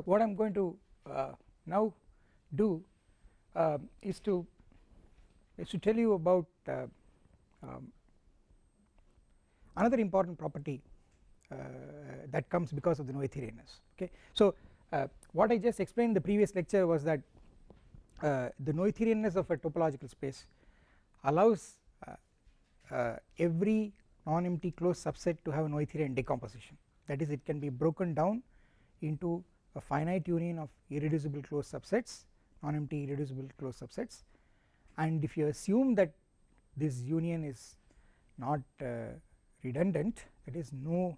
so what I am going to uh, now do uh, is to is to tell you about uh, um, another important property uh, that comes because of the Noetherianness okay. So uh, what I just explained in the previous lecture was that uh, the Noetherianness of a topological space allows every non-empty closed subset to have a Noetherian decomposition that is it can be broken down into a finite union of irreducible closed subsets non-empty irreducible closed subsets. And if you assume that this union is not uh, redundant that is no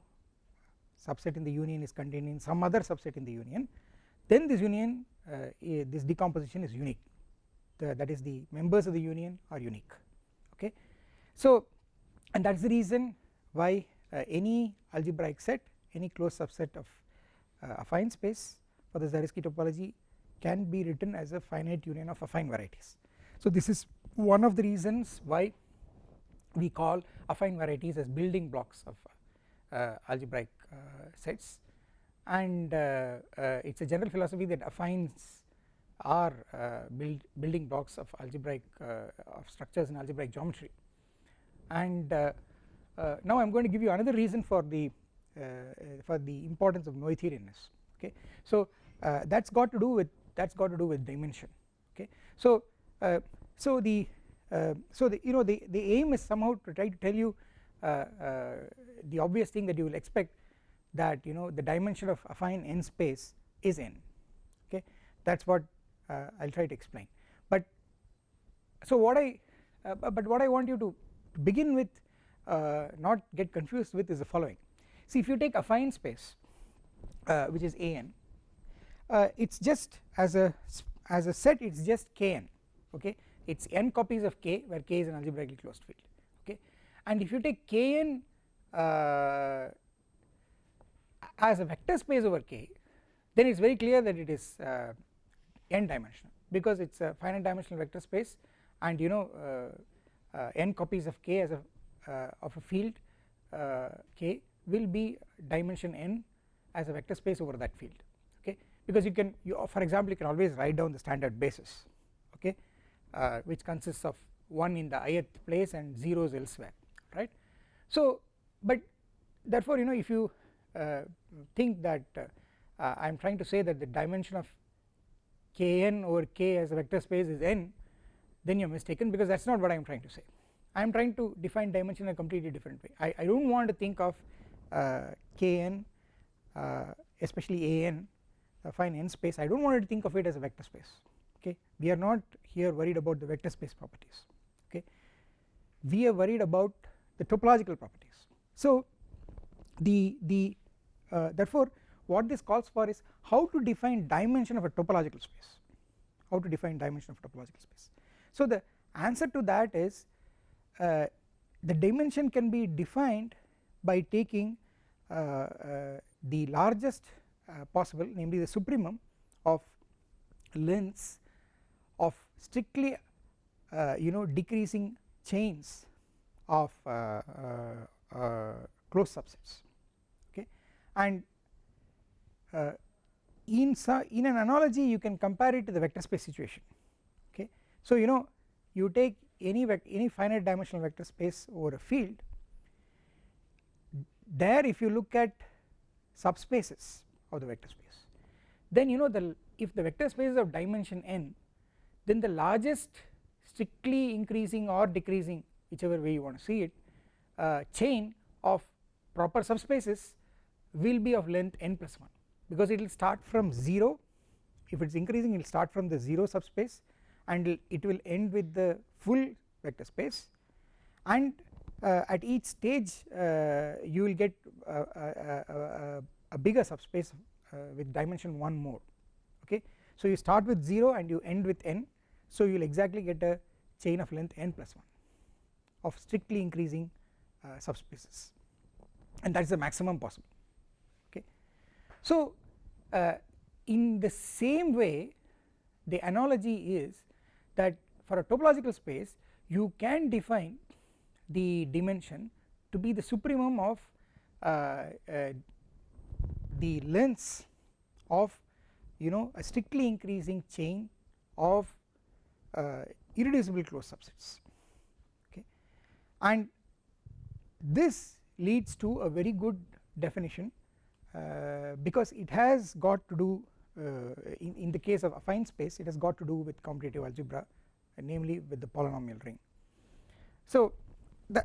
subset in the union is contained in some other subset in the union then this union uh, this decomposition is unique. The, that is the members of the union are unique. Okay. So and that is the reason why uh, any algebraic set any closed subset of uh, affine space for the Zariski topology can be written as a finite union of affine varieties. So this is one of the reasons why we call affine varieties as building blocks of uh, algebraic uh, sets and uh, uh, it is a general philosophy that affines are build building blocks of algebraic of structures in algebraic geometry and now I am going to give you another reason for the Uh, uh, for the importance of Noetherianness okay. So uh, that has got to do with that has got to do with dimension okay. So so the uh, so the you know the, the aim is somehow to try to tell you uh, uh, the obvious thing that you will expect that you know the dimension of affine n space is n okay that is what I will try to explain but so what I but what I want you to begin with not get confused with is the following see if you take affine space which is an it is just as a as a set it is just kn okay? It is n copies of k where k is an algebraically closed field okay? And if you take kn uh, as a vector space over k then it is very clear that it is uh, n dimensional because it is a finite dimensional vector space. And you know uh, uh n copies of k as a uh, of a field uh, k will be dimension n as a vector space over that field okay? Because you can you for example you can always write down the standard basis okay? Uh, which consists of 1 in the ith place and zeros elsewhere right. So but therefore you know if you uh, think that uh, I am trying to say that the dimension of kn over k as a vector space is n then you are mistaken because that is not what I am trying to say. I am trying to define dimension in a completely different way. I, I do not want to think of uh, kn uh, especially an fine n space I do not want to think of it as a vector space okay? We are not here worried about the vector space properties okay? We are worried about the topological properties. So the the uh, therefore what this calls for is how to define dimension of a topological space how to define dimension of a topological space. So the answer to that is uh, the dimension can be defined by taking uh, uh the largest uh, possible namely the supremum of lengths of strictly uh, you know decreasing chains of uh, uh, closed subsets okay? And in in an analogy you can compare it to the vector space situation okay? So you know you take any any finite dimensional vector space over a field there if you look at subspaces of the vector space then you know the if the vector space is of dimension n then the largest strictly increasing or decreasing whichever way you want to see it uh, chain of proper subspaces will be of length n plus 1 because it will start from 0 if it is increasing it will start from the 0 subspace and it will end with the full vector space. And at each stage uh, you will get uh, uh, uh a bigger subspace with dimension 1 more okay. So you start with 0 and you end with n so you will exactly get a chain of length n plus 1 of strictly increasing uh, subspaces and that is the maximum possible okay. So uh, in the same way the analogy is that for a topological space you can define the dimension to be the supremum of uh, uh the lengths of you know a strictly increasing chain of uh, irreducible closed subsets okay and this leads to a very good definition uh, because it has got to do uh, in, in the case of affine space it has got to do with commutative algebra namely with the polynomial ring. So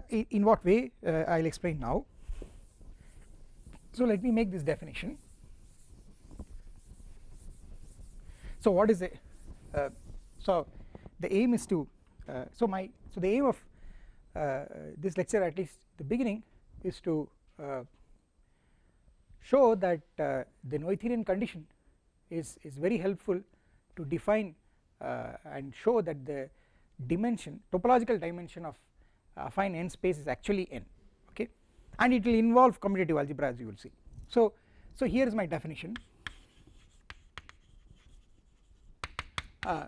in what way uh, I will explain now. So let me make this definition. So what is it uh, so the aim is to uh, so my so the aim of uh, this lecture at least the beginning is to uh, show that uh, the Noetherian condition is is very helpful to define and show that the dimension topological dimension of affine n space is actually n okay? And it will involve commutative algebra as you will see. So so here is my definition. Uh,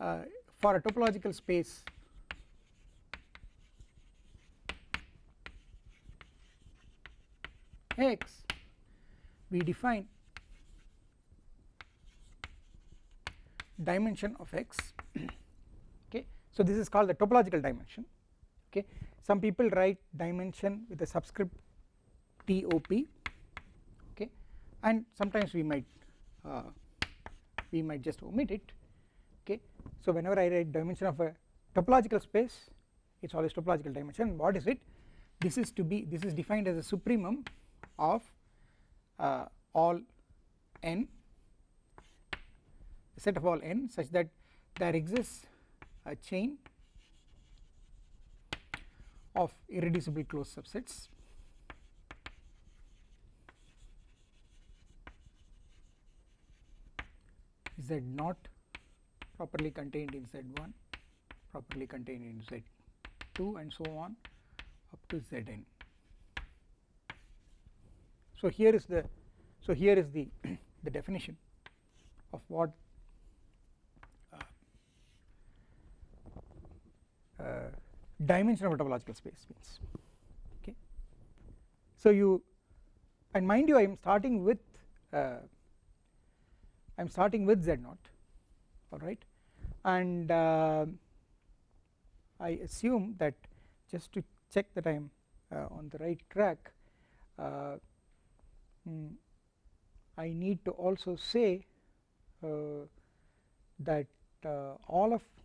uh, for a topological space x we define dimension of x okay? So this is called the topological dimension okay. Some people write dimension with a subscript top okay. And sometimes we might uh, we might just omit it. Okay. So whenever i write dimension of a topological space it's always topological dimension. What is it? This is to be this is defined as a supremum of uh, all n set of all n such that there exists a chain of irreducible closed subsets. Z naught properly contained in z1 properly contained in z2 and so on up to zn. So here is the so here is the the definition of what uh, uh, dimension of topological space means okay? So you and mind you I am starting with uh, I am starting with z naught alright? And uh, I assume that just to check that I am uh, on the right track uh, mm, I need to also say uh, that all of uh,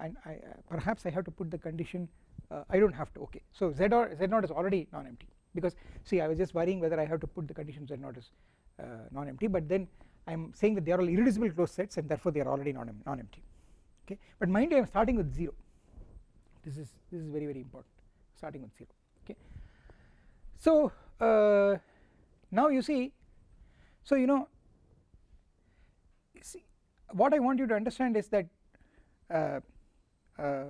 and I, uh, perhaps I have to put the condition uh, I do not have to okay. So z or z naught is already non-empty because see I was just worrying whether I have to put the condition z naught is non-empty but then I am saying that they are all irreducible closed sets and therefore they are already non-empty okay. But mind you I am starting with 0 this is this is very very important. Starting with 0 okay. So uh, now you see so you know see what I want you to understand is that uh, uh,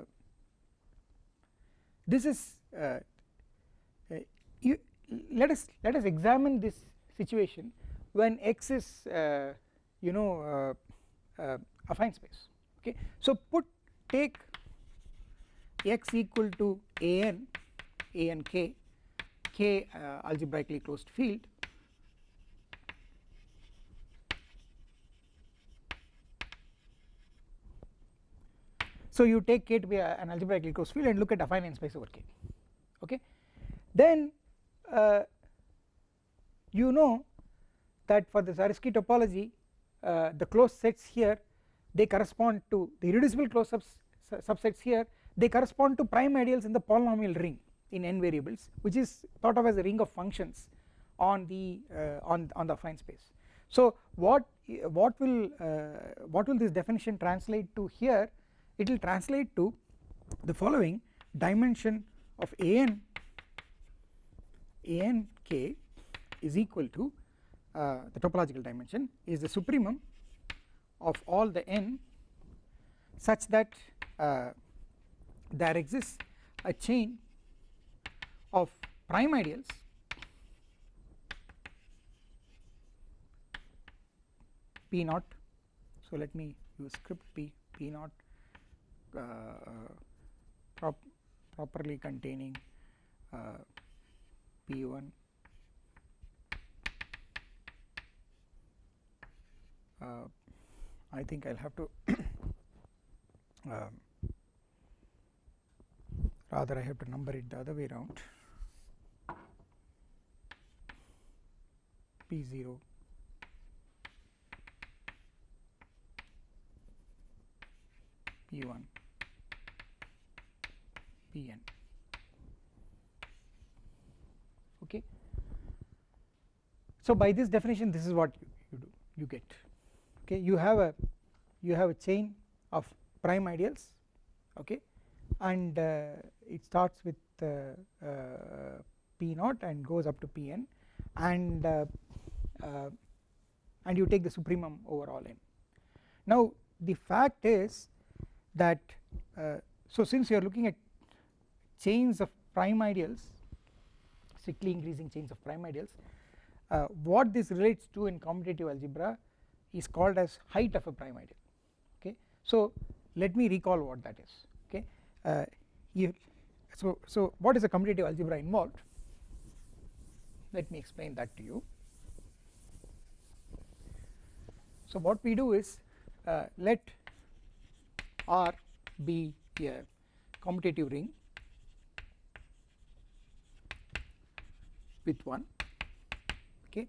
this is uh, you let us let us examine this situation when x is you know affine space okay? So put take x equal to an an k k uh, algebraically closed field So you take K to be a, an algebraically closed field and look at affine n space over K okay? Then uh, you know that for the Zariski topology uh, the closed sets here they correspond to the irreducible closed subs, subsets here they correspond to prime ideals in the polynomial ring in n variables which is thought of as a ring of functions on the uh, on on the affine space. So what what will uh, what will this definition translate to here it will translate to the following dimension of an an k is equal to uh, the topological dimension is the supremum of all the n such that uh, there exists a chain of prime ideals p naught. So let me use script p p naught prop properly containing uh, P1 uh, I think I will have to um, rather I have to number it the other way around. P 0 P 1 P n. Okay. So by this definition this is what you, you do you get. Okay? You have a you have a chain of prime ideals okay? And uh, it starts with uh, uh, p naught and goes up to pn and uh, uh, and you take the supremum over all n. Now the fact is that uh, so since you are looking at chains of prime ideals strictly increasing chains of prime ideals what this relates to in commutative algebra is called as height of a prime ideal okay. So let me recall what that is. Okay? Uh, so so what is a commutative algebra involved? Let me explain that to you. So what we do is uh, let R be a commutative ring with 1 okay?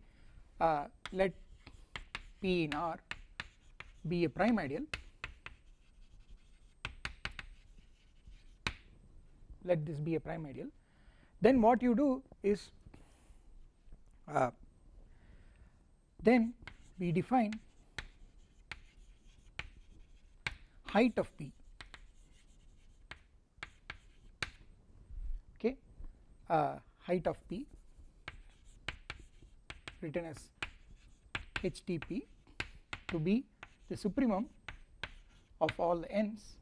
Uh, let P in R be a prime ideal. Let this be a prime ideal. Then what you do is uh, then we define height of P okay? Uh, height of P written as HTP to be the supremum of all n's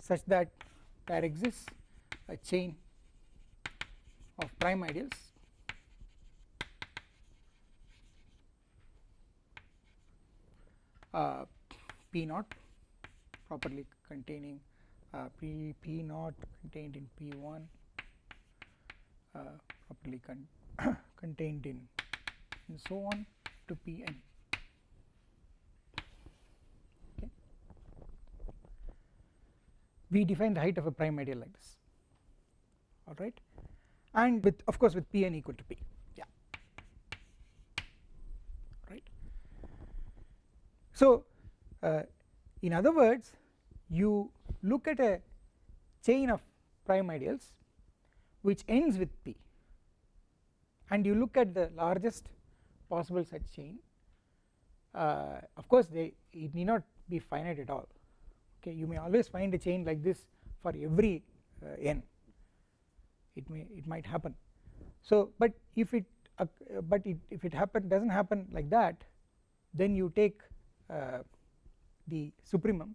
such that there exists a chain of prime ideals uh, P naught properly containing uh, P, P naught contained in P1 uh, properly con contained in and so on to Pn. We define the height of a prime ideal like this. Alright? And with of course with Pn equal to P. Yeah. Right. So uh, in other words you look at a chain of prime ideals which ends with P. And you look at the largest possible such chain uh, of course they it need not be finite at all. Okay you may always find a chain like this for every uh, n. It may it might happen. So but if it uh, but it, if it happen does not happen like that then you take uh, the supremum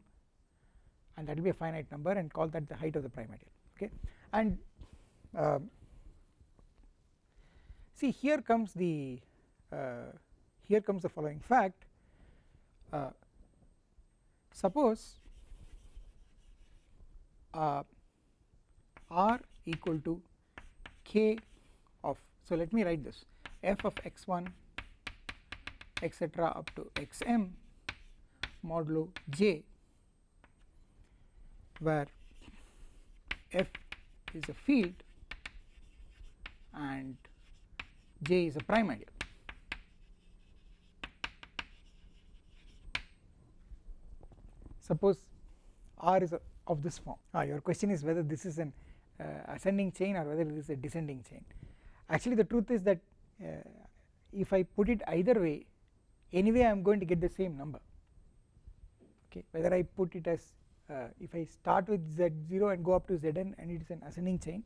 and that will be a finite number and call that the height of the prime ideal okay? And uh, see here comes the here comes the following fact. Uh, suppose uh, r equal to k of so let me write this. F of x1 etc up to xm modulo j where f is a field and j is a prime ideal suppose r is of this form. Ah, your question is whether this is an uh, ascending chain or whether it is a descending chain. Actually the truth is that uh, if I put it either way anyway I am going to get the same number. Okay whether I put it as uh, if I start with z0 and go up to zn and it is an ascending chain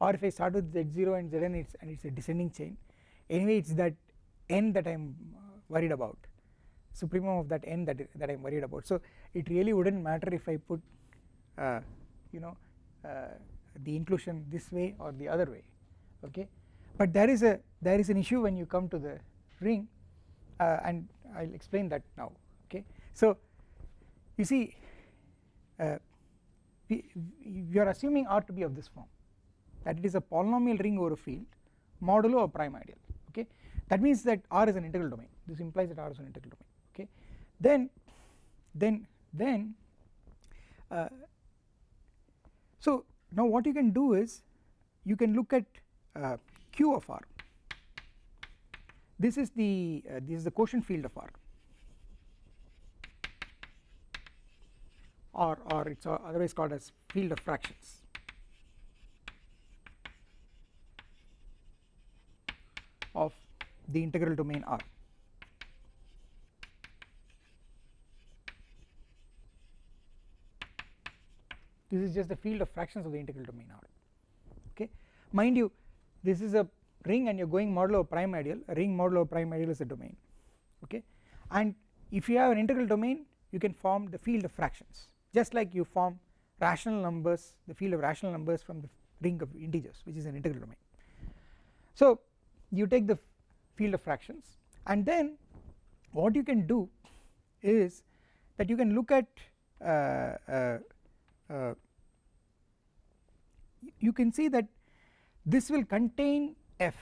or if I start with z0 and zn it's and it's a descending chain anyway it's that n that I am worried about supremum of that n that that I am worried about. So it really wouldn't matter if I put uh, you know uh, the inclusion this way or the other way okay? But there is a there is an issue when you come to the ring uh, and I will explain that now okay. So you see uh, we, we are assuming R to be of this form that it is a polynomial ring over a field modulo a prime ideal okay? That means that R is an integral domain. This implies that R is an integral domain then then then uh, so now what you can do is you can look at uh, q of r. This is the uh, this is the quotient field of r. Or or it's otherwise called as field of fractions. Of the integral domain R. This is just the field of fractions of the integral domain R okay? Mind you this is a ring and you are going modulo prime ideal a ring modulo prime ideal is a domain. Okay? And if you have an integral domain you can form the field of fractions. Just like you form rational numbers the field of rational numbers from the ring of integers which is an integral domain. So you take the field of fractions and then what you can do is that you can look at uh, uh, uh, you can see that this will contain f.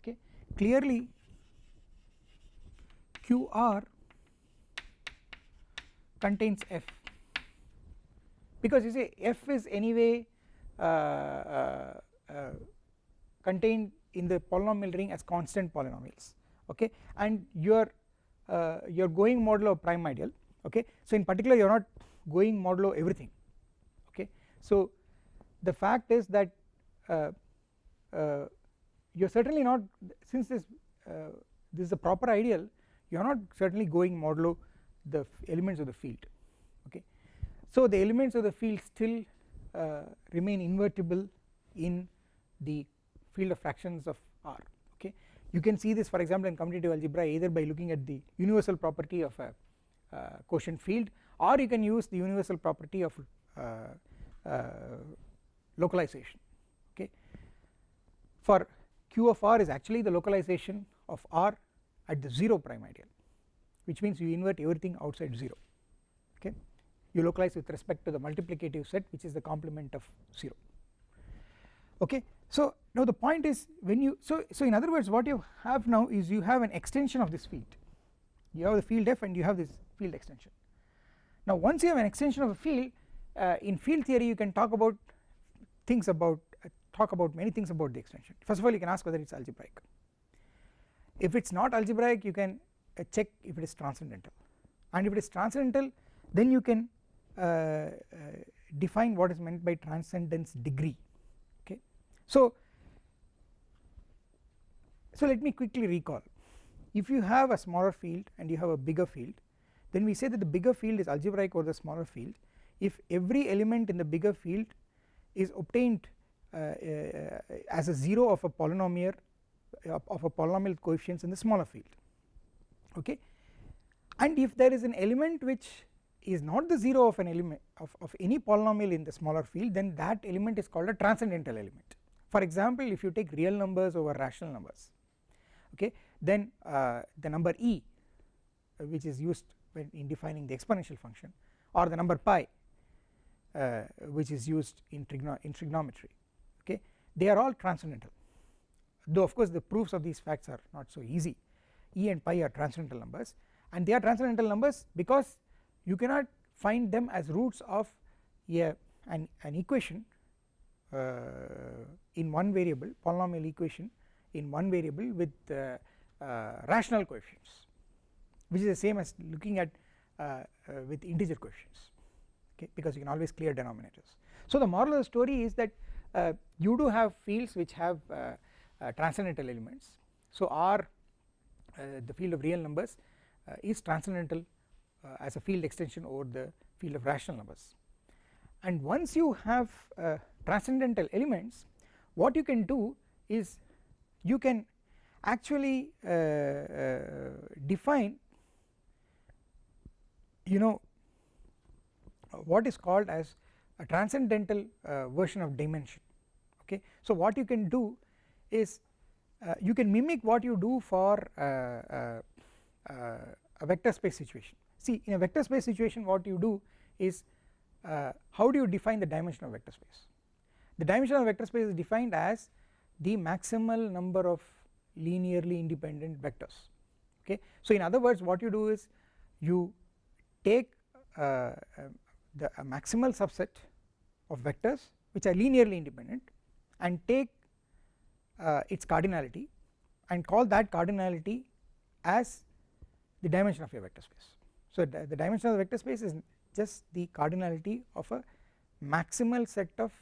Okay? Clearly qr contains f. Because you see f is anyway uh, uh, uh, contained in the polynomial ring as constant polynomials. Okay? And your uh, you are going modulo prime ideal okay? So in particular you are not going modulo everything. Okay? So the fact is that uh, uh, you are certainly not since this uh, this is a proper ideal you are not certainly going modulo the elements of the field okay? So the elements of the field still uh, remain invertible in the field of fractions of R okay? You can see this for example in commutative algebra either by looking at the universal property of a uh, quotient field or you can use the universal property of uh, uh, localization okay? For q of r is actually the localization of r at the 0 prime ideal which means you invert everything outside 0 okay? You localize with respect to the multiplicative set which is the complement of 0 okay? So now the point is when you so so in other words what you have now is you have an extension of this field. You have the field f and you have this field extension. Now once you have an extension of a field uh, in field theory you can talk about things about uh, talk about many things about the extension. First of all you can ask whether it is algebraic. If it is not algebraic you can uh, check if it is transcendental. And if it is transcendental then you can uh, uh, define what is meant by transcendence degree. Okay? So so let me quickly recall. If you have a smaller field and you have a bigger field then we say that the bigger field is algebraic over the smaller field. If every element in the bigger field is obtained uh, uh, as a 0 of a polynomial uh, of a polynomial coefficients in the smaller field okay? And if there is an element which is not the 0 of an element of, of any polynomial in the smaller field then that element is called a transcendental element. For example if you take real numbers over rational numbers okay then uh, the number e uh, which is used in defining the exponential function or the number pi which is used in, in trigonometry okay? They are all transcendental. Though of course the proofs of these facts are not so easy. E and pi are transcendental numbers and they are transcendental numbers because you cannot find them as roots of a an, an equation uh, in one variable polynomial equation in one variable with uh, uh, rational coefficients which is the same as looking at uh, uh, with integer coefficients okay because you can always clear denominators. So the moral of the story is that uh, you do have fields which have transcendental elements so R the field of real numbers is transcendental as a field extension over the field of rational numbers and once you have uh, transcendental elements what you can do is you can actually uh, uh, define you know what is called as a transcendental uh, version of dimension okay. So what you can do is uh, you can mimic what you do for uh, uh, uh a vector space situation see in a vector space situation what you do is uh, how do you define the dimension of vector space the dimension of vector space is defined as the maximal number of linearly independent vectors okay. So in other words what you do is you take uh, the maximal subset of vectors which are linearly independent and take uh, its cardinality and call that cardinality as the dimension of your vector space. So the, the dimension of the vector space is just the cardinality of a maximal set of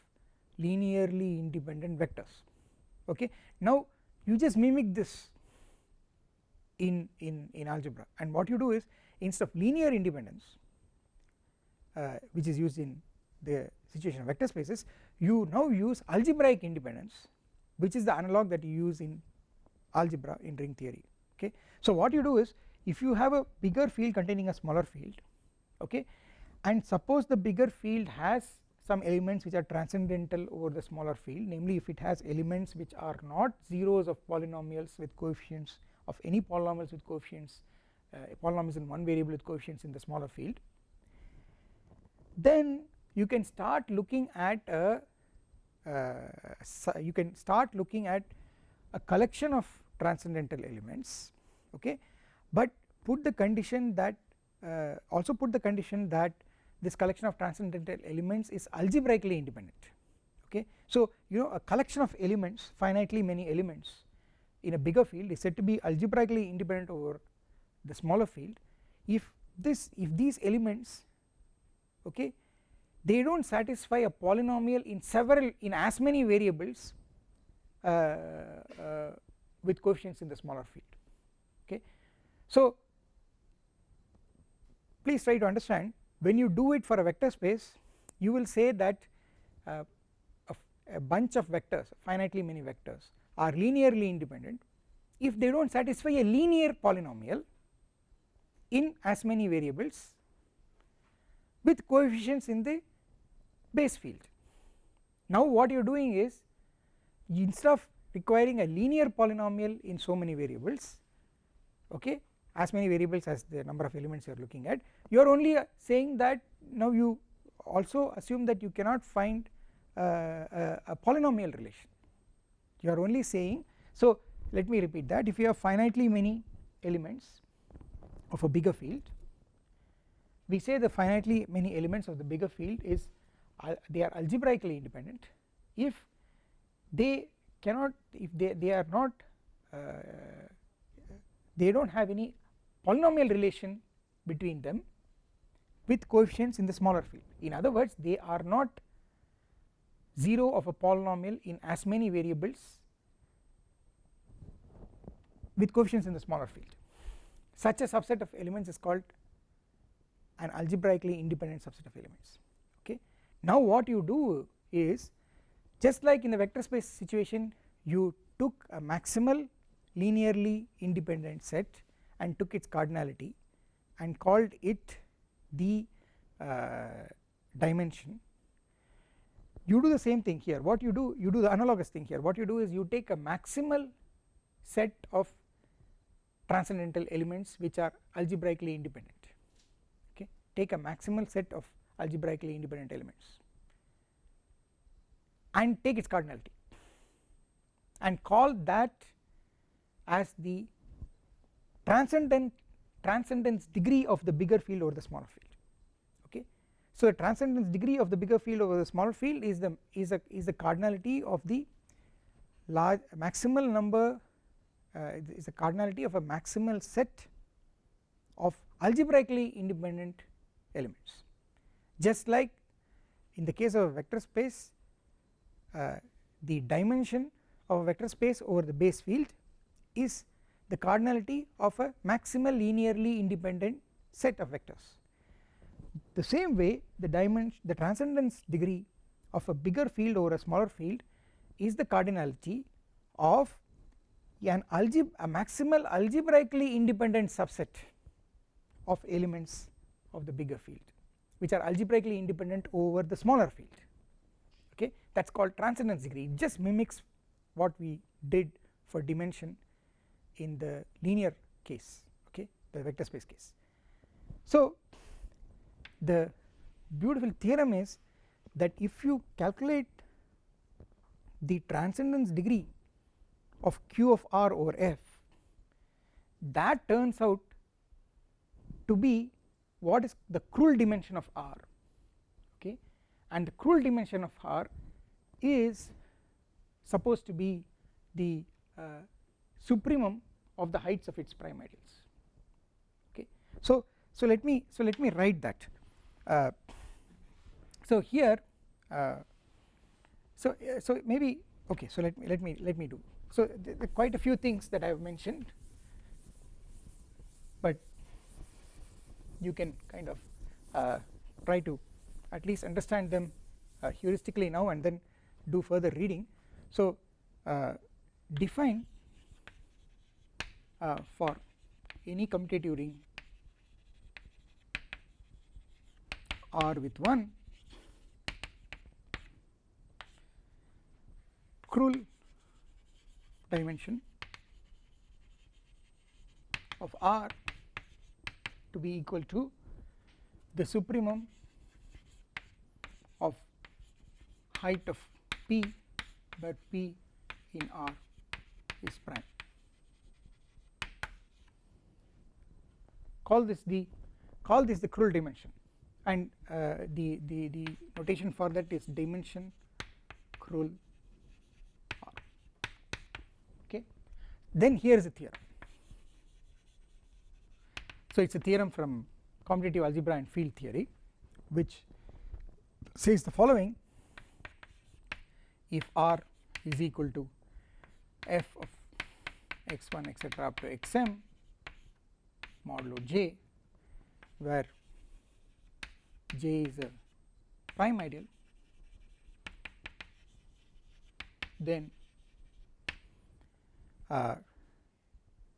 linearly independent vectors okay. Now you just mimic this in, in, in algebra and what you do is instead of linear independence which is used in the situation of vector spaces you now use algebraic independence which is the analog that you use in algebra in ring theory okay. So what you do is if you have a bigger field containing a smaller field okay and suppose the bigger field has some elements which are transcendental over the smaller field namely if it has elements which are not zeros of polynomials with coefficients of any polynomials with coefficients uh, polynomials in one variable with coefficients in the smaller field then you can start looking at a uh, you can start looking at a collection of transcendental elements okay but put the condition that uh, also put the condition that this collection of transcendental elements is algebraically independent okay. So you know a collection of elements finitely many elements in a bigger field is said to be algebraically independent over the smaller field if this if these elements okay? They do not satisfy a polynomial in several in as many variables uh, uh, with coefficients in the smaller field okay. So please try to understand. When you do it for a vector space you will say that uh, a, a, bunch of vectors finitely many vectors are linearly independent. If they do not satisfy a linear polynomial in as many variables with coefficients in the base field. Now what you are doing is instead of requiring a linear polynomial in so many variables okay as many variables as the number of elements you are looking at you are only uh, saying that now you also assume that you cannot find uh, a, a, polynomial relation you are only saying so let me repeat that if you have finitely many elements of a bigger field we say the finitely many elements of the bigger field is uh, they are algebraically independent. If they cannot if they, they are not uh, they do not have any polynomial relation between them with coefficients in the smaller field. In other words they are not 0 of a polynomial in as many variables with coefficients in the smaller field. Such a subset of elements is called an algebraically independent subset of elements. Okay. Now what you do is just like in the vector space situation you took a maximal linearly independent set and took its cardinality and called it the uh, dimension. You do the same thing here. What you do you do the analogous thing here. What you do is you take a maximal set of transcendental elements which are algebraically independent take a maximal set of algebraically independent elements and take its cardinality and call that as the transcendent transcendence degree of the bigger field over the smaller field okay. So the transcendence degree of the bigger field over the smaller field is the is a is the cardinality of the large maximal number uh, is the cardinality of a maximal set of algebraically independent elements just like in the case of a vector space uh, the dimension of a vector space over the base field is the cardinality of a maximal linearly independent set of vectors. The same way the dimension the transcendence degree of a bigger field over a smaller field is the cardinality of an algebra a maximal algebraically independent subset of elements of the bigger field which are algebraically independent over the smaller field. Okay? That is called transcendence degree. It just mimics what we did for dimension in the linear case okay? The vector space case. So the beautiful theorem is that if you calculate the transcendence degree of q of r over f that turns out to be what is the Krull dimension of R okay? And the Krull dimension of R is supposed to be the uh, supremum of the heights of its prime ideals okay? So so let me so let me write that. Uh, so here uh, so uh, so maybe okay so let me let me let me do. So th th quite a few things that I have mentioned you can kind of uh, try to at least understand them uh, heuristically now and then do further reading. So uh, define uh, for any commutative ring R with 1 Krull dimension of R to be equal to the supremum of height of P where P in R is prime. Call this the call this the Krull dimension and uh, the, the, the notation for that is dimension Krull R okay. Then here is a theorem. So it is a theorem from commutative algebra and field theory which says the following. If R is equal to f of x1 etc up to xm modulo j where j is a prime ideal then uh,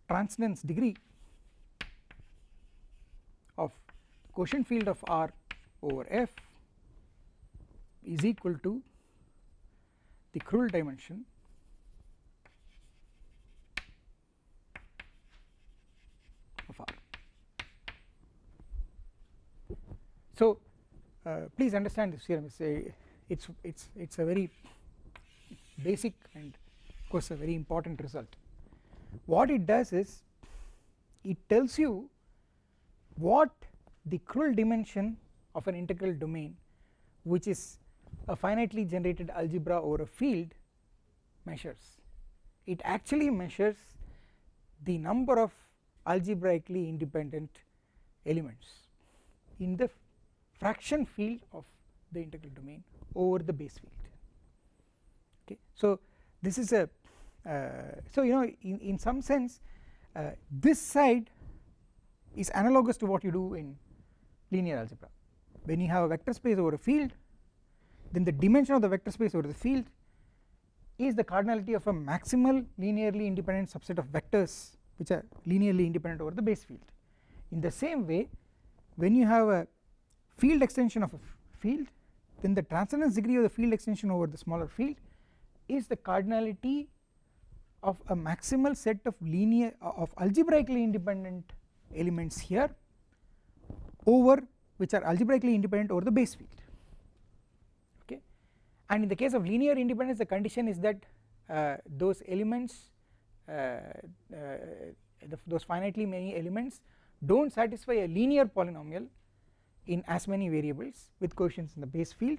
transcendence degree of quotient field of R over F is equal to the Krull dimension of R. So, uh, please understand this theorem it's a it's it's it's a very basic and of course a very important result what it does is it tells you what the Krull dimension of an integral domain which is a finitely generated algebra over a field measures. It actually measures the number of algebraically independent elements in the fraction field of the integral domain over the base field. Okay. So this is a uh, so you know in, in some sense uh, this side is analogous to what you do in linear algebra. When you have a vector space over a field then the dimension of the vector space over the field is the cardinality of a maximal linearly independent subset of vectors which are linearly independent over the base field. In the same way when you have a field extension of a field then the transcendence degree of the field extension over the smaller field is the cardinality of a maximal set of linear of algebraically independent elements here over which are algebraically independent over the base field. Okay? And in the case of linear independence the condition is that uh, those elements uh, uh, the, those finitely many elements do not satisfy a linear polynomial in as many variables with coefficients in the base field.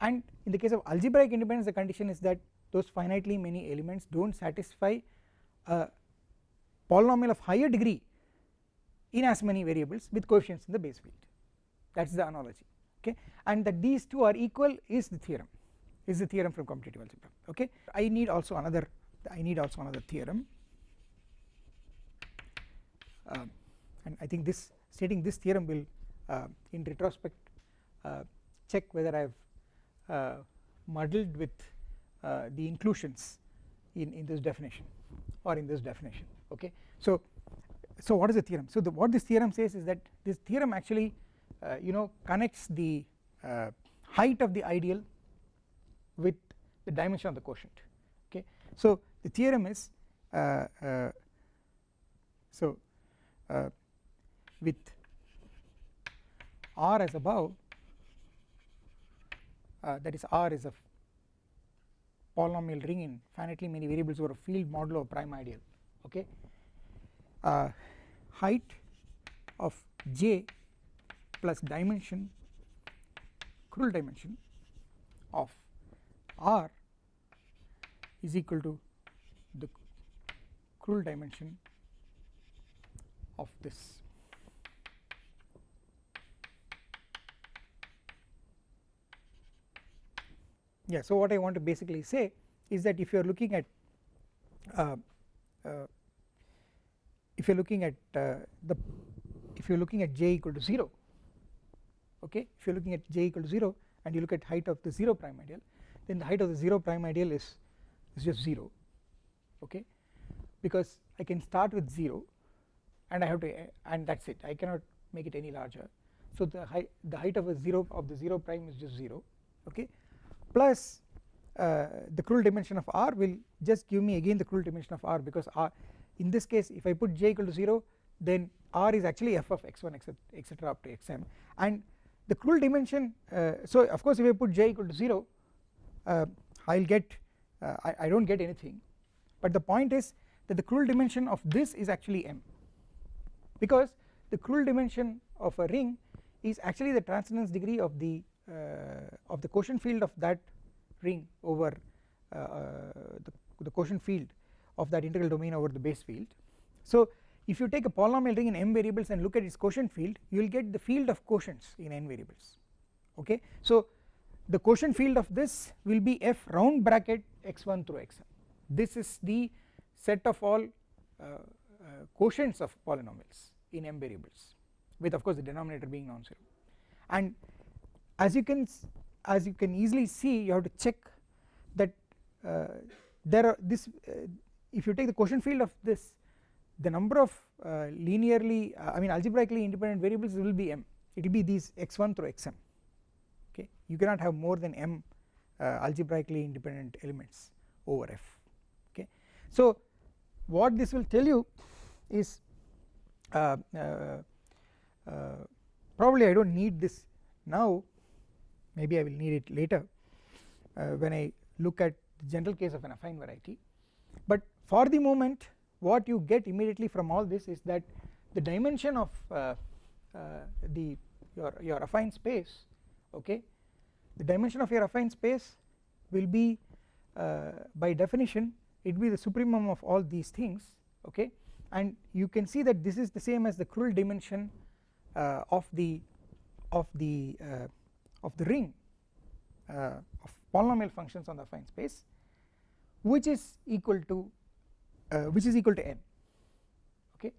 And in the case of algebraic independence the condition is that those finitely many elements do not satisfy a polynomial of higher degree in as many variables with coefficients in the base field. That is the analogy okay? And that these two are equal is the theorem is the theorem from commutative algebra okay? I need also another I need also another theorem. Um, and I think this stating this theorem will uh, in retrospect uh, check whether I have uh, muddled with uh, the inclusions in, in this definition or in this definition okay. So, so what is the theorem? So the, what this theorem says is that this theorem actually uh, you know connects the uh, height of the ideal with the dimension of the quotient. Okay. So the theorem is so with R as above uh, that is R is a polynomial ring in finitely many variables over a field modulo prime ideal. Okay? Uh, height of j plus dimension Krull dimension of R is equal to the Krull dimension of this. Yeah so what I want to basically say is that if you are looking at uh, uh, if you are looking at uh, the if you are looking at j equal to 0 okay if you are looking at j equal to 0 and you look at height of the 0 prime ideal then the height of the 0 prime ideal is is just 0 okay? Because I can start with 0 and I have to and that is it. I cannot make it any larger. So the height the height of a 0 of the 0 prime is just 0 okay? Plus uh, the Krull dimension of r will just give me again the Krull dimension of r because r in this case if I put j equal to 0 then r is actually f of x1 etc up to xm and the Krull dimension uh, so of course if I put j equal to 0 uh, I will get uh, I, I do not get anything. But the point is that the Krull dimension of this is actually m. Because the Krull dimension of a ring is actually the transcendence degree of the uh, of the quotient field of that ring over uh, uh, the, the quotient field of that integral domain over the base field. So if you take a polynomial ring in m variables and look at its quotient field you will get the field of quotients in n variables. Okay? So the quotient field of this will be f round bracket x1 through xn this is the set of all uh, uh, quotients of polynomials in m variables with of course the denominator being non-zero. And as you can as you can easily see you have to check that uh, there are this uh, if you take the quotient field of this the number of uh, linearly uh, I mean algebraically independent variables will be m. It will be these x1 through xm okay? You cannot have more than m uh, algebraically independent elements over f okay? So what this will tell you is uh, probably I do not need this now. Maybe I will need it later uh, when I look at the general case of an affine variety for the moment what you get immediately from all this is that the dimension of uh, uh, the your your affine space okay the dimension of your affine space will be uh, by definition it will be the supremum of all these things okay. And you can see that this is the same as the Krull dimension uh, of the of the uh, of the ring uh, of polynomial functions on the affine space which is equal to uh, which is equal to n. Okay?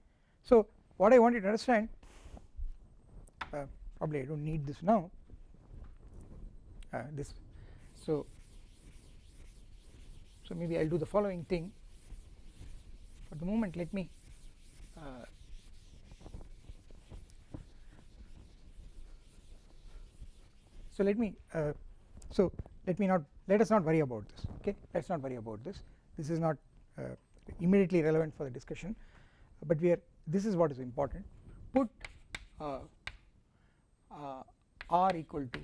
So what I want you to understand uh, probably I do not need this now uh, this so so maybe I will do the following thing. For the moment let me uh, so let me uh, so let me not let us not worry about this. Okay? Let us not worry about this. This is not uh, immediately relevant for the discussion. But we are this is what is important. Put uh, uh r equal to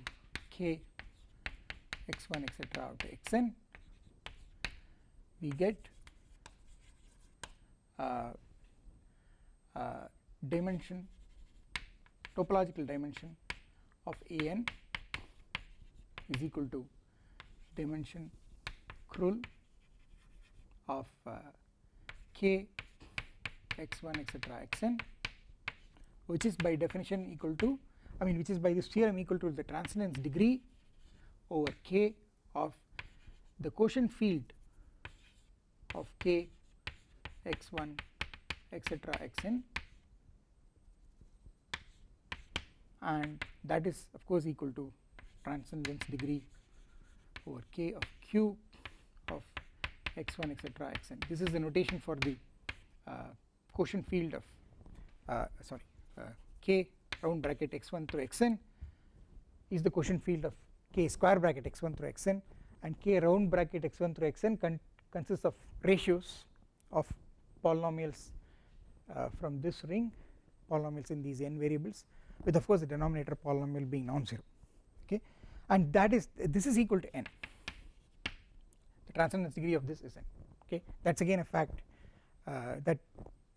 k x1 etc out to xn. We get uh, uh, dimension topological dimension of an is equal to dimension Krull of uh, k x1 etc xn which is by definition equal to I mean which is by this theorem equal to the transcendence degree over k of the quotient field of k x1 etc xn. And that is of course equal to transcendence degree over k of q x1 etc xn this is the notation for the uh, quotient field of uh, sorry uh, k round bracket x1 through xn is the quotient field of k square bracket x1 through xn and k round bracket x1 through xn con consists of ratios of polynomials uh, from this ring polynomials in these n variables with of course the denominator polynomial being non-zero okay? And that is this is equal to n transcendence degree of this is n okay? That is again a fact uh, that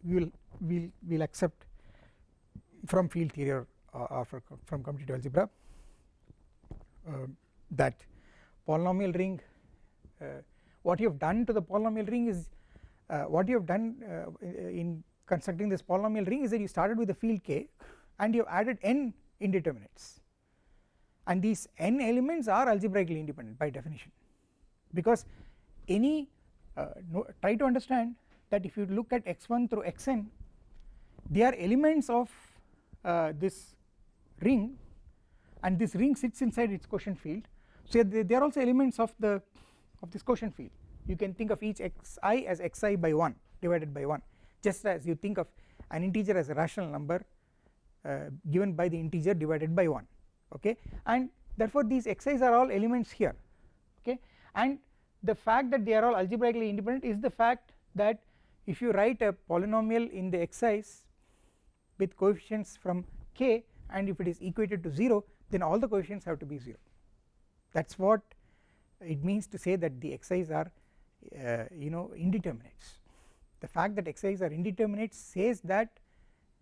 we will we'll, we'll accept from field theory or, or from commutative algebra uh, that polynomial ring uh, what you have done to the polynomial ring is uh, what you have done in constructing this polynomial ring is that you started with the field k and you have added n indeterminates. And these n elements are algebraically independent by definition because any uh, no, try to understand that if you look at x1 through xn they are elements of uh, this ring and this ring sits inside its quotient field. So they, they are also elements of the of this quotient field. You can think of each xi as xi by 1 divided by 1 just as you think of an integer as a rational number uh, given by the integer divided by 1 okay? And therefore these xi's are all elements here okay? And the fact that they are all algebraically independent is the fact that if you write a polynomial in the xi's with coefficients from k and if it is equated to 0 then all the coefficients have to be 0 that is what it means to say that the xi's are uh, you know indeterminates. The fact that xi's are indeterminates says that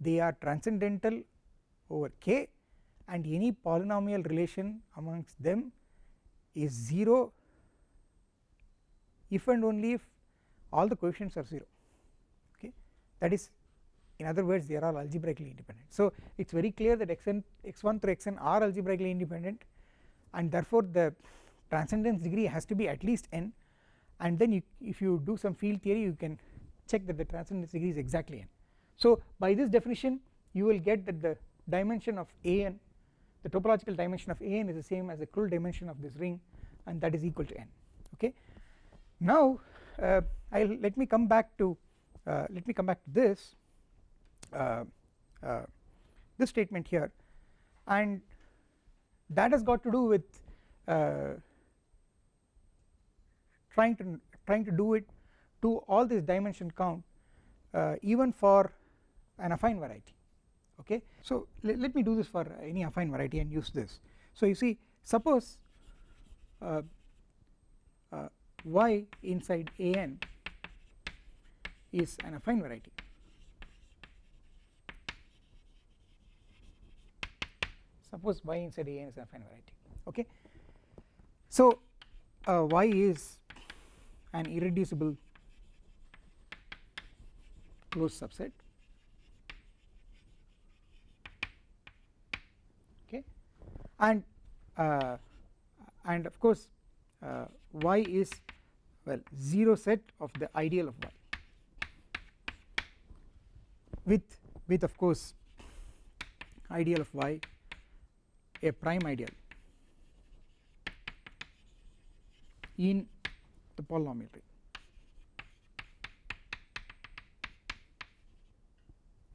they are transcendental over k and any polynomial relation amongst them is 0 if and only if all the coefficients are 0 okay? That is in other words they are all algebraically independent. So it is very clear that xn x1 through xn are algebraically independent and therefore the transcendence degree has to be at least n and then you, if you do some field theory you can check that the transcendence degree is exactly n. So by this definition you will get that the dimension of an the topological dimension of an is the same as the Krull dimension of this ring and that is equal to n okay now uh, I'll let me come back to uh, let me come back to this uh, uh, this statement here. And that has got to do with uh, trying to trying to do it to all this dimension count even for an affine variety. Okay? So let, me do this for any affine variety and use this. So you see suppose uh, y inside an is an affine variety. Suppose y inside an is an affine variety okay? So uh, y is an irreducible closed subset okay? And uh, and of course uh, y is well 0 set of the ideal of y. With with of course ideal of y a prime ideal in the polynomial.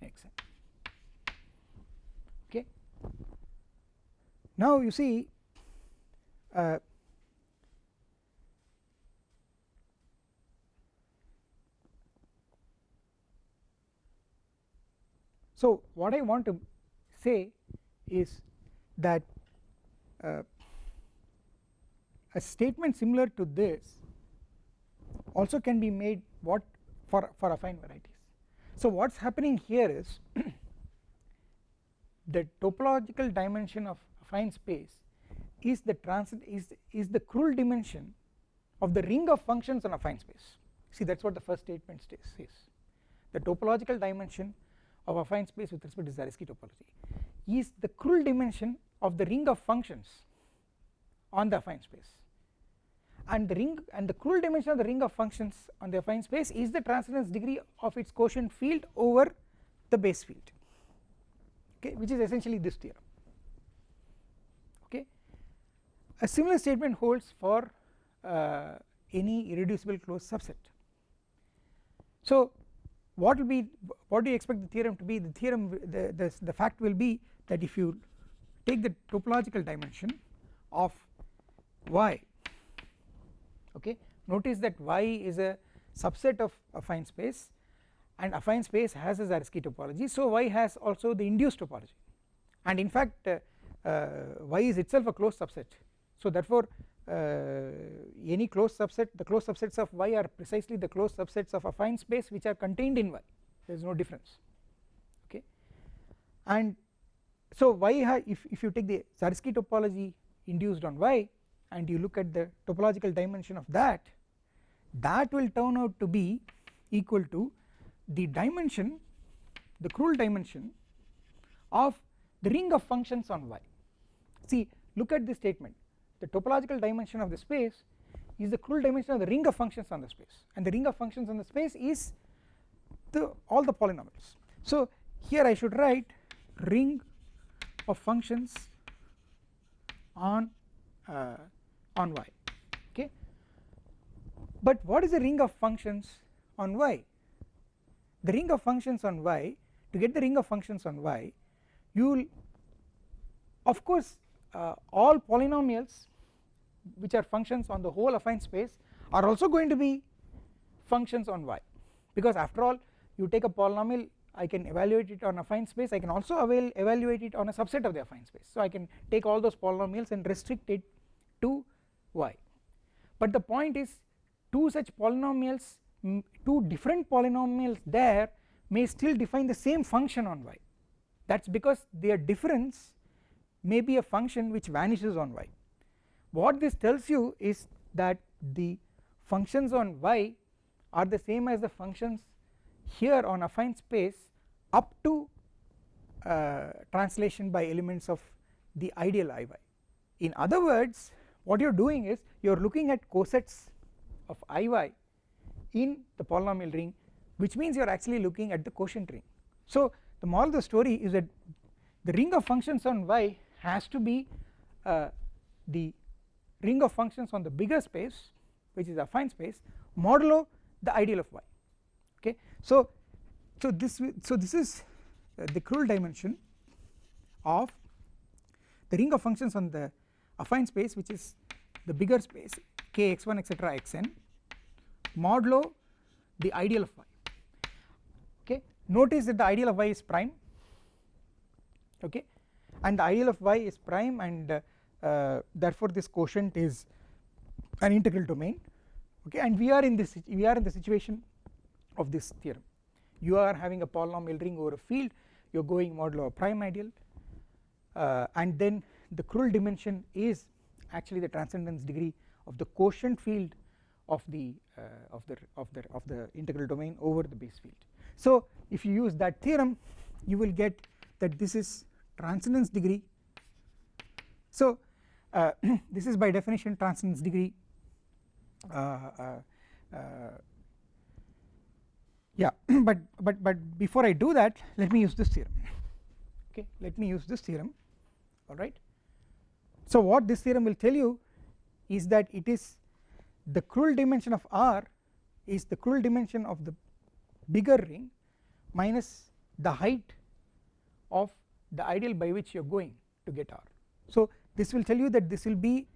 Ring okay? Now you see uh, so what I want to say is that uh, a statement similar to this also can be made what for for affine varieties. So what's happening here is the topological dimension of affine space is the transit is is the Krull dimension of the ring of functions on affine space. See that is what the first statement says the topological dimension of affine space with respect to Zariski topology is the Krull dimension of the ring of functions on the affine space and the ring and the Krull dimension of the ring of functions on the affine space is the transcendence degree of its quotient field over the base field okay which is essentially this theorem okay a similar statement holds for uh, any irreducible closed subset. So what will be what do you expect the theorem to be? The theorem the, the, the fact will be that if you take the topological dimension of y okay notice that y is a subset of affine space and affine space has a Zariski topology. So y has also the induced topology. And in fact uh, uh, y is itself a closed subset. So therefore Uh, any closed subset the closed subsets of y are precisely the closed subsets of affine space which are contained in y. There is no difference. Okay? And so y if, if you take the Zariski topology induced on y and you look at the topological dimension of that that will turn out to be equal to the dimension the Krull dimension of the ring of functions on y. See look at this statement the topological dimension of the space is the Krull dimension of the ring of functions on the space. And the ring of functions on the space is the all the polynomials. So here I should write ring of functions on uh, on y okay? But what is the ring of functions on y? The ring of functions on y to get the ring of functions on y you will of course uh, all polynomials which are functions on the whole affine space are also going to be functions on y. Because after all you take a polynomial I can evaluate it on affine space I can also avail evaluate it on a subset of the affine space. So I can take all those polynomials and restrict it to y. But the point is two such polynomials two different polynomials there may still define the same function on y. That is because their difference may be a function which vanishes on y what this tells you is that the functions on y are the same as the functions here on affine space up to uh, translation by elements of the ideal Iy. In other words what you are doing is you are looking at cosets of Iy in the polynomial ring which means you are actually looking at the quotient ring. So the moral of the story is that the ring of functions on y has to be uh, the ring of functions on the bigger space which is a affine space modulo the ideal of y okay? So so this so this is uh, the Krull dimension of the ring of functions on the affine space which is the bigger space k x1 etc xn modulo the ideal of y okay? Notice that the ideal of y is prime okay and the ideal of y is prime and uh, therefore this quotient is an integral domain. Okay? And we are in this we are in the situation of this theorem. You are having a polynomial ring over a field. You are going modulo a prime ideal. Uh, and then the Krull dimension is actually the transcendence degree of the quotient field of the uh, of the of the of the integral domain over the base field. So if you use that theorem you will get that this is transcendence degree. So uh, this is by definition transcendence degree. Uh, uh, uh yeah but but but before I do that let me use this theorem. Okay let me use this theorem. Alright so what this theorem will tell you is that it is the Krull dimension of R is the Krull dimension of the bigger ring minus the height of the ideal by which you are going to get R. So this will tell you that this will be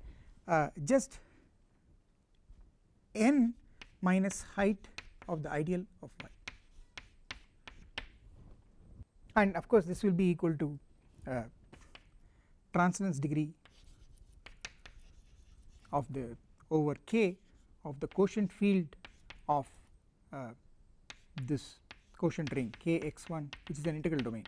uh, just n minus height of the ideal of y. And of course this will be equal to uh, transcendence degree of the over k of the quotient field of uh, this quotient ring k x1 which is an integral domain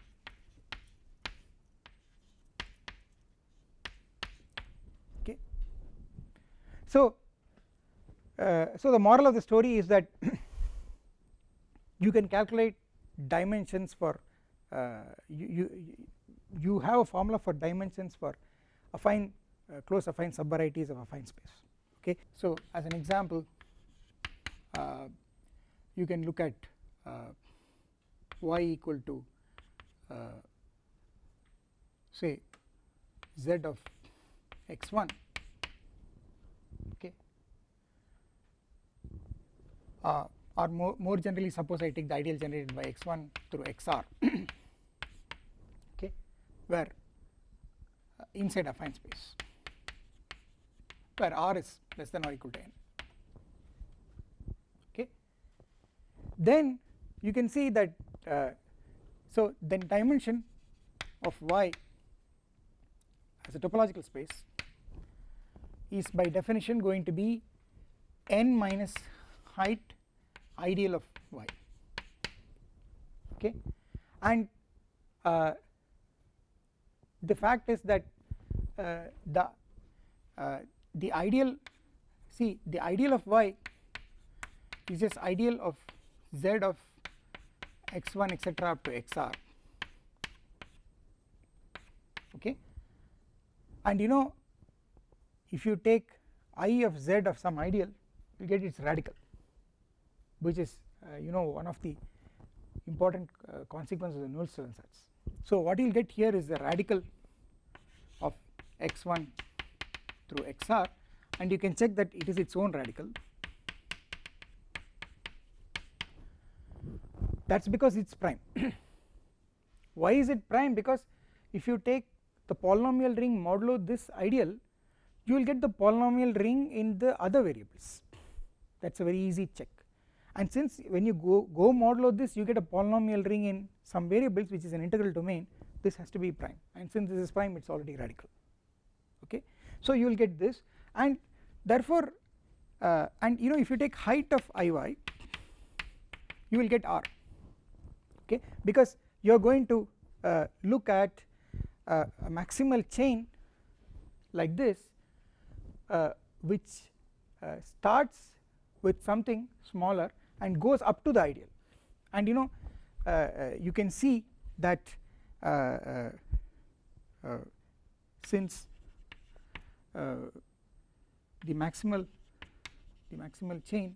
so uh, so the moral of the story is that you can calculate dimensions for uh, you, you you have a formula for dimensions for affine uh, close affine subvarieties of affine space okay? So as an example uh, you can look at uh, y equal to uh, say z of x1 uh, or more, more generally suppose I take the ideal generated by x1 through xr okay where uh, inside affine space where r is less than or equal to n okay. Then you can see that uh, so then dimension of y as a topological space is by definition going to be n minus height ideal of y. Okay? And uh, the fact is that uh, the uh, the ideal see the ideal of y is just ideal of z of x1 etc up to xr. Okay? And you know if you take i of z of some ideal you get its radical which is uh, you know one of the important uh, consequences of the Nullstellensatz sets. So what you will get here is the radical of x1 through xr and you can check that it is its own radical. That is because it is prime. Why is it prime? Because if you take the polynomial ring modulo this ideal you will get the polynomial ring in the other variables. That is a very easy check and since when you go, go modulo this you get a polynomial ring in some variables which is an integral domain this has to be prime. And since this is prime it is already radical. Okay. So you will get this. And therefore uh, and you know if you take height of Iy you will get R. Okay? Because you are going to uh, look at uh, a maximal chain like this uh, which uh, starts with something smaller and goes up to the ideal. And you know uh, uh, you can see that since the maximal the maximal chain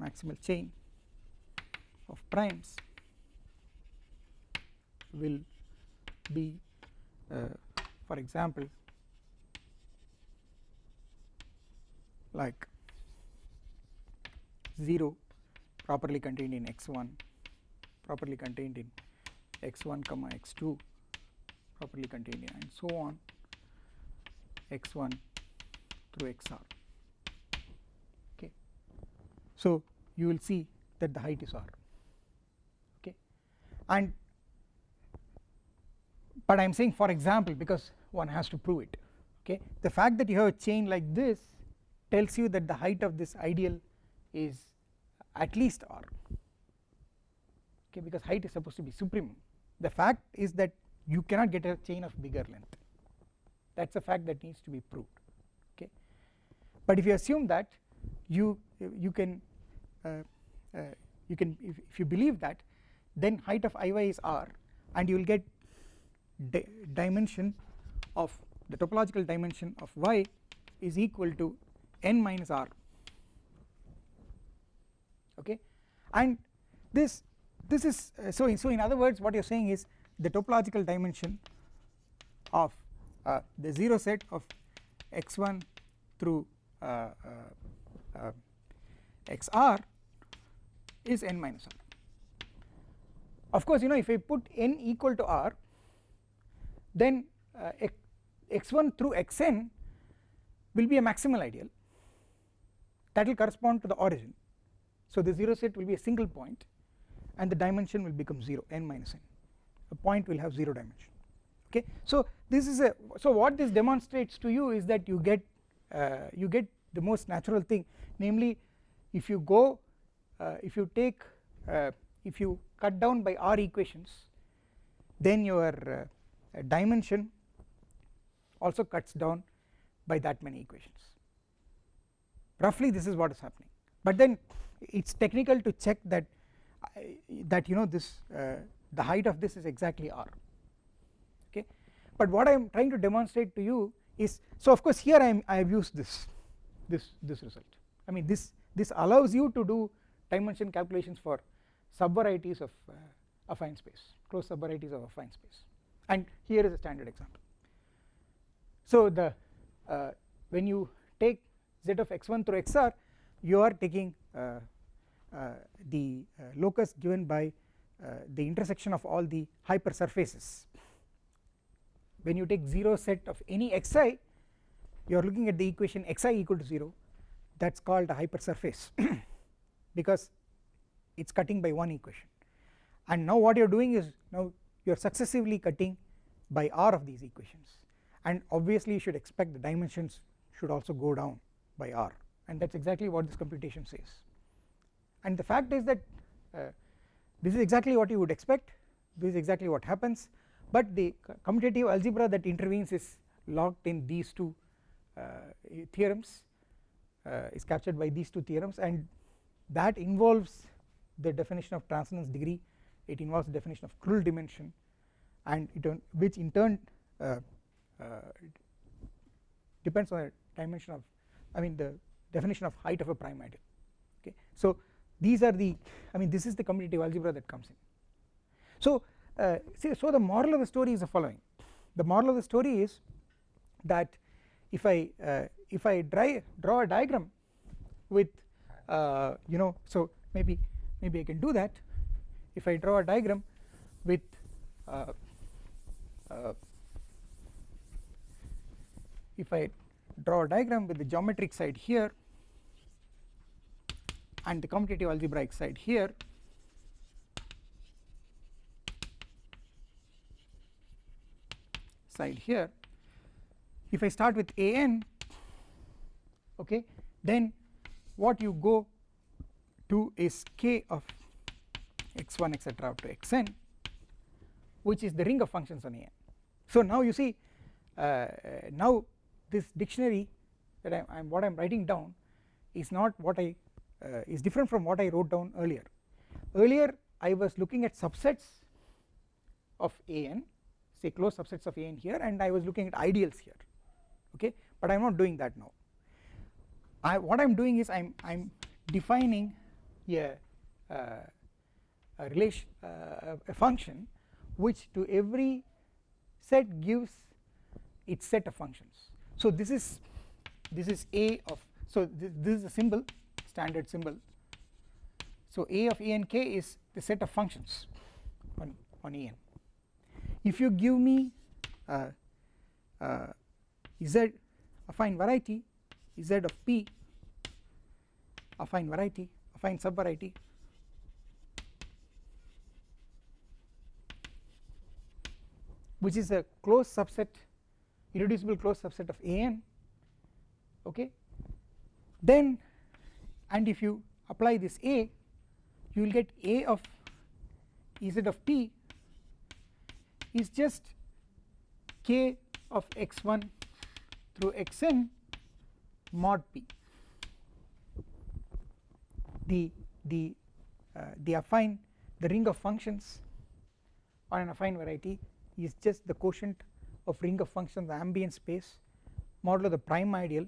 maximal chain of primes will be uh, for example like 0 properly contained in x1 properly contained in x1 comma x2 properly contained in and so on x1 through xr okay. So you will see that the height is r. Okay. And but I am saying for example because one has to prove it. Okay. The fact that you have a chain like this tells you that the height of this ideal is at least r. Okay because height is supposed to be supremum the fact is that you cannot get a chain of bigger length. That is a fact that needs to be proved. Okay? But if you assume that you you can uh, uh, you can if, if you believe that then height of Iy is r and you will get di dimension of the topological dimension of y is equal to n minus r okay and this this is uh, so so in other words what you are saying is the topological dimension of uh, the 0 set of x1 through uh, uh, uh xr is n minus r of course you know if I put n equal to r then uh, x1 through xn will be a maximal ideal that will correspond to the origin so the 0 set will be a single point and the dimension will become 0 n minus n. A point will have 0 dimension. Okay? So this is a so what this demonstrates to you is that you get uh, you get the most natural thing. Namely if you go uh, if you take uh, if you cut down by r equations then your uh, dimension also cuts down by that many equations. Roughly this is what is happening. But then it is technical to check that that you know this uh, the height of this is exactly r okay? But what I am trying to demonstrate to you is so of course here I am I have used this this this result. I mean this this allows you to do dimension calculations for subvarieties of uh, affine space closed subvarieties of affine space. And here is a standard example. So the uh, when you take z of x1 through xr you are taking uh, uh, the uh, locus given by uh, the intersection of all the hypersurfaces. When you take 0 set of any xi you are looking at the equation xi equal to 0 that is called a hypersurface because it is cutting by one equation. And now what you are doing is now you are successively cutting by r of these equations. And obviously you should expect the dimensions should also go down by r. And that is exactly what this computation says and the fact is that uh, this is exactly what you would expect. This is exactly what happens. But the commutative algebra that intervenes is locked in these two uh, theorems uh, is captured by these two theorems. And that involves the definition of transcendence degree. It involves the definition of Krull dimension. And which in turn uh, uh, depends on the dimension of I mean the definition of height of a prime ideal okay. So these are the I mean this is the commutative algebra that comes in. So uh, see so the moral of the story is the following. The moral of the story is that if I uh, if I dry, draw a diagram with uh, you know so maybe maybe I can do that. If I draw a diagram with uh, uh, if I draw a diagram with the geometric side here and the commutative algebraic side here. Side here. If I start with a n okay then what you go to is k of x1 etc up to xn which is the ring of functions on a n. So now you see uh, now this dictionary that I am what I am writing down is not what I is different from what I wrote down earlier. Earlier I was looking at subsets of a n say closed subsets of a n here and I was looking at ideals here okay? But I am not doing that now. I what I am doing is I am I am defining a, uh, a relation uh, a function which to every set gives its set of functions. So this is this is a of so this is a symbol standard symbol. So a of E and K is the set of functions on on a n. If you give me uh, uh, z affine variety z of p affine variety affine subvariety which is a closed subset irreducible closed subset of an okay? Then and if you apply this a you will get a of z of t is just k of x1 through xn mod p. The the uh, the affine the ring of functions on an affine variety is just the quotient of ring of functions the ambient space modulo the prime ideal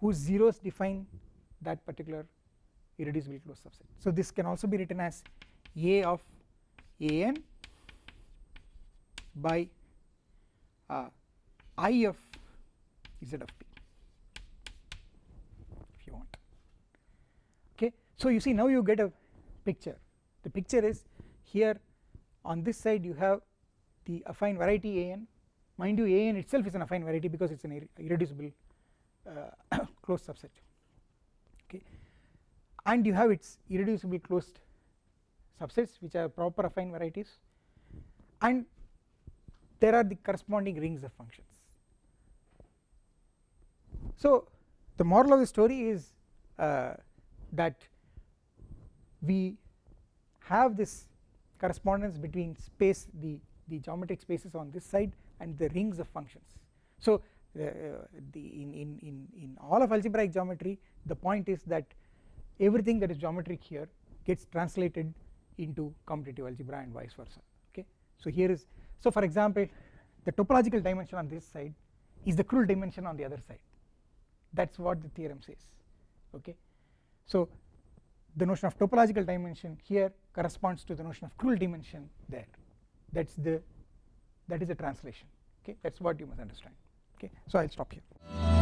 whose zeros define that particular irreducible closed subset. So this can also be written as a of an by uh, i of z of p if you want. Okay? So you see now you get a picture. The picture is here on this side you have the affine variety an. Mind you an itself is an affine variety because it is an irreducible uh, closed subset. Okay. And you have its irreducible closed subsets which are proper affine varieties. And there are the corresponding rings of functions. So the moral of the story is uh, that we have this correspondence between space the the geometric spaces on this side and the rings of functions. So uh, the in, in in in all of algebraic geometry the point is that everything that is geometric here gets translated into commutative algebra and vice versa okay? So here is so for example the topological dimension on this side is the Krull dimension on the other side. That is what the theorem says okay? So the notion of topological dimension here corresponds to the notion of Krull dimension there. That is the that is the translation okay? That is what you must understand okay so I will stop here.